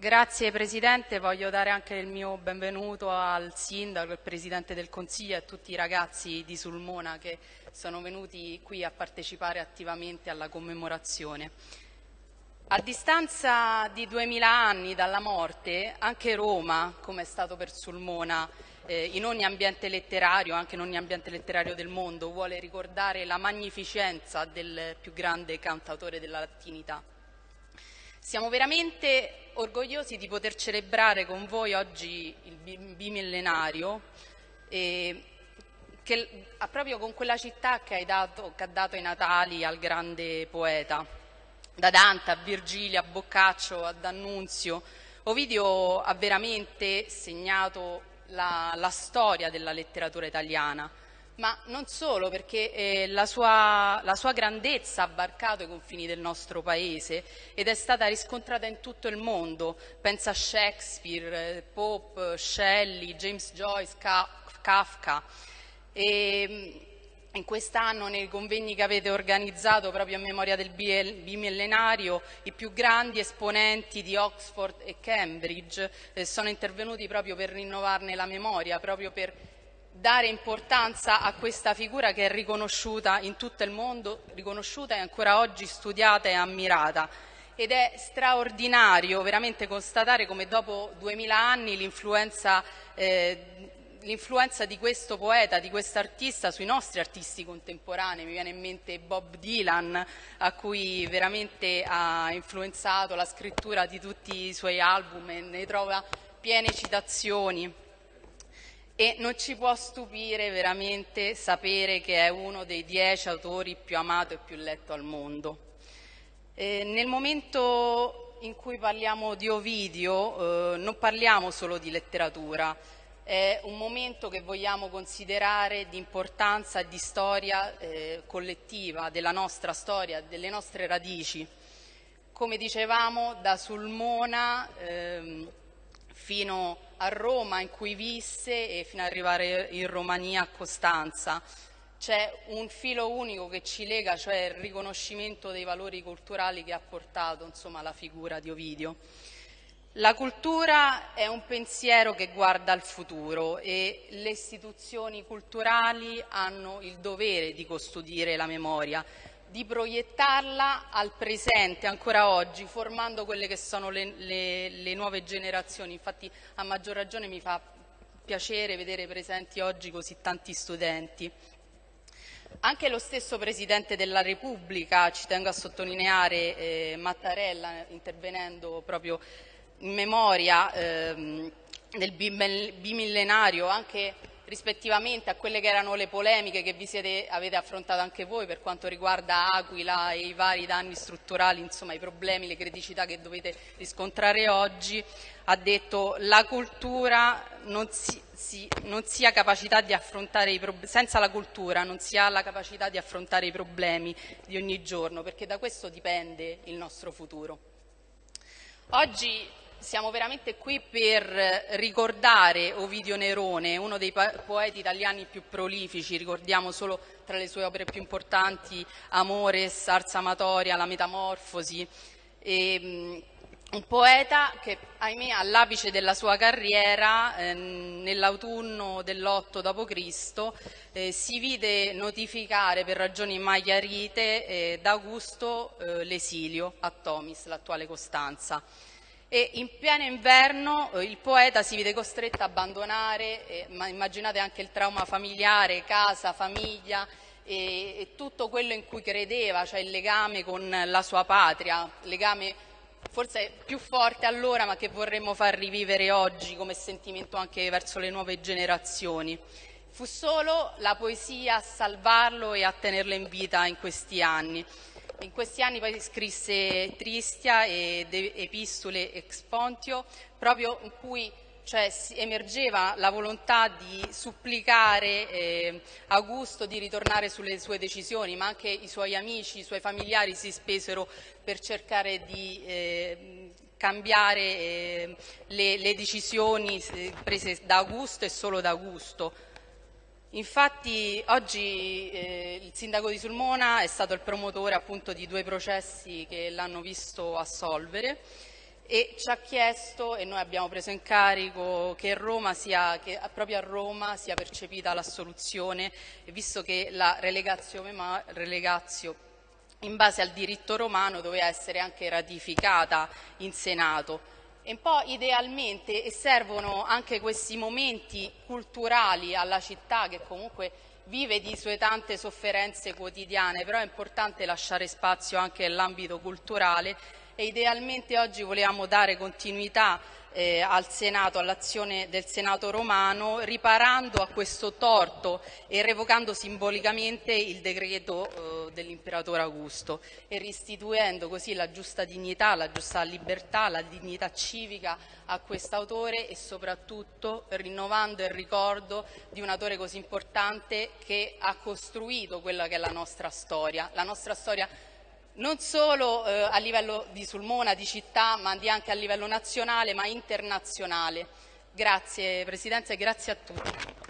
Grazie Presidente, voglio dare anche il mio benvenuto al Sindaco, al Presidente del Consiglio e a tutti i ragazzi di Sulmona che sono venuti qui a partecipare attivamente alla commemorazione. A distanza di duemila anni dalla morte, anche Roma, come è stato per Sulmona, eh, in ogni ambiente letterario, anche in ogni ambiente letterario del mondo, vuole ricordare la magnificenza del più grande cantautore della latinità. Siamo veramente orgogliosi di poter celebrare con voi oggi il bimillenario eh, che, proprio con quella città che, dato, che ha dato i Natali al grande poeta. Da Dante a Virgilio, a Boccaccio, a D'Annunzio, Ovidio ha veramente segnato la, la storia della letteratura italiana ma non solo perché eh, la, sua, la, sua, grandezza ha varcato i confini del nostro paese ed è stata riscontrata in tutto il mondo. Pensa a Shakespeare, eh, Pope, Shelley, James Joyce, Kafka. E, mm, in quest'anno nei convegni che avete organizzato proprio a memoria del bimillenario i più grandi esponenti di Oxford e Cambridge eh, sono intervenuti proprio per rinnovarne la memoria, proprio per dare importanza a questa figura che è riconosciuta in tutto il mondo, riconosciuta e ancora oggi studiata e ammirata. Ed è straordinario veramente constatare come dopo duemila anni l'influenza eh, l'influenza di questo poeta, di questo artista sui nostri artisti contemporanei. Mi viene in mente Bob Dylan, a cui veramente ha influenzato la scrittura di tutti i suoi album e ne trova piene citazioni e non ci può stupire veramente sapere che è uno dei dieci autori più amato e più letto al mondo. Eh, nel momento in cui parliamo di Ovidio eh, non parliamo solo di letteratura, è un momento che vogliamo considerare di importanza e di storia eh, collettiva, della nostra storia, delle nostre radici. Come dicevamo, da Sulmona ehm, fino a Roma in cui visse e fino ad arrivare in Romania a Costanza. C'è un filo unico che ci lega, cioè il riconoscimento dei valori culturali che ha portato insomma, la figura di Ovidio. La cultura è un pensiero che guarda al futuro e le istituzioni culturali hanno il dovere di custodire la memoria, di proiettarla al presente ancora oggi, formando quelle che sono le, le, le nuove generazioni. Infatti a maggior ragione mi fa piacere vedere presenti oggi così tanti studenti. Anche lo stesso Presidente della Repubblica, ci tengo a sottolineare, eh, Mattarella, intervenendo proprio in memoria ehm, del bimillenario, anche rispettivamente a quelle che erano le polemiche che vi siete, avete affrontato anche voi per quanto riguarda Aquila e i vari danni strutturali, insomma i problemi, le criticità che dovete riscontrare oggi, ha detto la cultura non si, si, non senza la cultura non si ha la capacità di affrontare i problemi di ogni giorno, perché da questo dipende il nostro futuro. Oggi siamo veramente qui per ricordare Ovidio Nerone, uno dei poeti italiani più prolifici, ricordiamo solo tra le sue opere più importanti Amores, Ars Amatoria, La Metamorfosi, e, un poeta che ahimè all'apice della sua carriera eh, nell'autunno dell'8 d.C. Eh, si vide notificare per ragioni mai chiarite eh, da Augusto eh, l'esilio a Tomis, l'attuale Costanza e in pieno inverno eh, il poeta si vede costretto a abbandonare, eh, ma immaginate anche il trauma familiare, casa, famiglia e, e, tutto quello in cui credeva, cioè il legame con la sua patria, legame forse più forte allora ma che vorremmo far rivivere oggi come sentimento anche verso le nuove generazioni. Fu solo la poesia a salvarlo e a tenerlo in vita in questi anni. In questi anni poi scrisse Tristia ed Epistole Expontio, proprio in cui cioè, emergeva la volontà di supplicare eh, Augusto di ritornare sulle sue decisioni, ma anche i suoi amici, i suoi familiari si spesero per cercare di eh, cambiare eh, le, le, decisioni eh, prese da Augusto e solo da Augusto Infatti oggi eh, il sindaco di Sulmona è stato il promotore appunto di due processi che l'hanno visto assolvere e ci ha chiesto, e noi abbiamo preso in carico, che, sia, che proprio a Roma sia percepita l'assoluzione, visto che la relegazio, relegazio in base al diritto romano doveva essere anche ratificata in Senato. E poi idealmente e servono anche questi momenti culturali alla città che comunque vive di sue tante sofferenze quotidiane, però è importante lasciare spazio anche nell'ambito culturale e idealmente oggi volevamo dare continuità eh, al Senato, all'azione del Senato romano, riparando a questo torto e revocando simbolicamente il decreto eh, dell'imperatore Augusto e restituendo così la giusta dignità, la giusta libertà, la dignità civica a quest'autore e soprattutto rinnovando il ricordo di un autore così importante che ha costruito quella che è la nostra storia, la nostra storia non solo eh, a livello di Sulmona, di città, ma anche a livello nazionale, ma internazionale. Grazie Presidente e grazie a tutti.